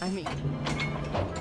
I mean...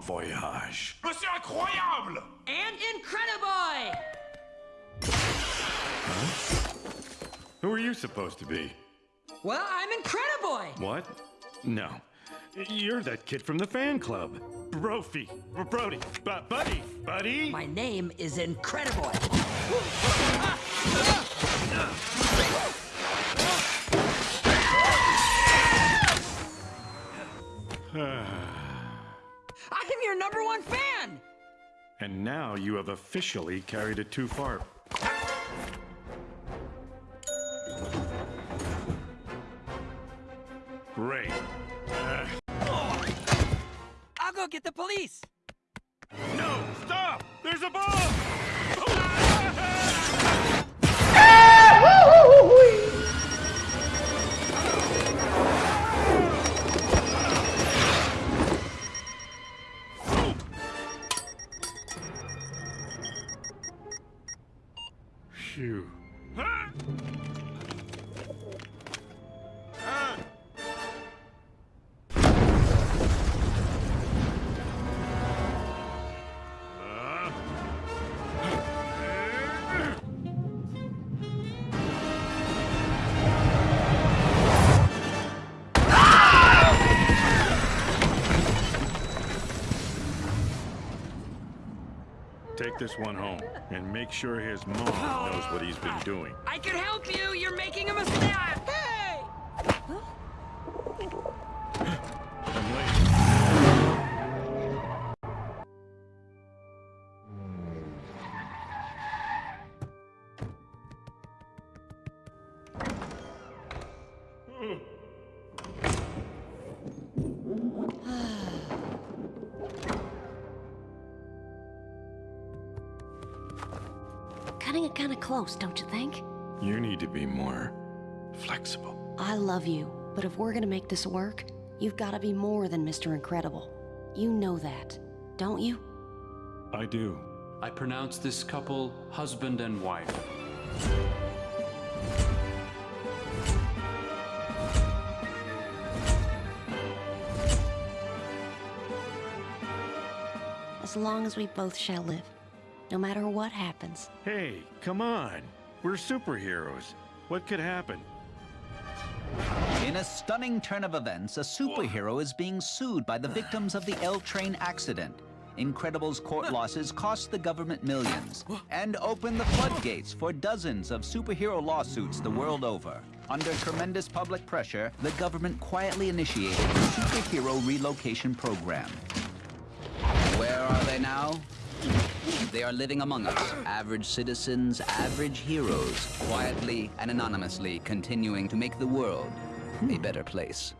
Bomb Voyage. Mais c'est incroyable And Incrediboy! Who are you supposed to be? Well, I'm Incrediboy! What? No. You're that kid from the fan club. Brophy. Brody. Bu- buddy. Buddy. My name is Incrediboy. I'm ah. Your number one fan! And now you have officially carried it too far. Great. Uh, I'll go get the police! Phew. Take this one home and make sure his mom knows what he's been doing. I can help you! You're making a mistake! Cutting it kind of close, don't you think? You need to be more flexible. I love you, but if we're gonna make this work, you've gotta be more than Mr. Incredible. You know that, don't you? I do. I pronounce this couple husband and wife. As long as we both shall live. No matter what happens. Hey, come on. We're superheroes. What could happen? In a stunning turn of events, a superhero is being sued by the victims of the L train accident. Incredible's court losses cost the government millions and opened the floodgates for dozens of superhero lawsuits the world over. Under tremendous public pressure, the government quietly initiated the Superhero Relocation Program. They are living among us, average citizens, average heroes, quietly and anonymously continuing to make the world a better place.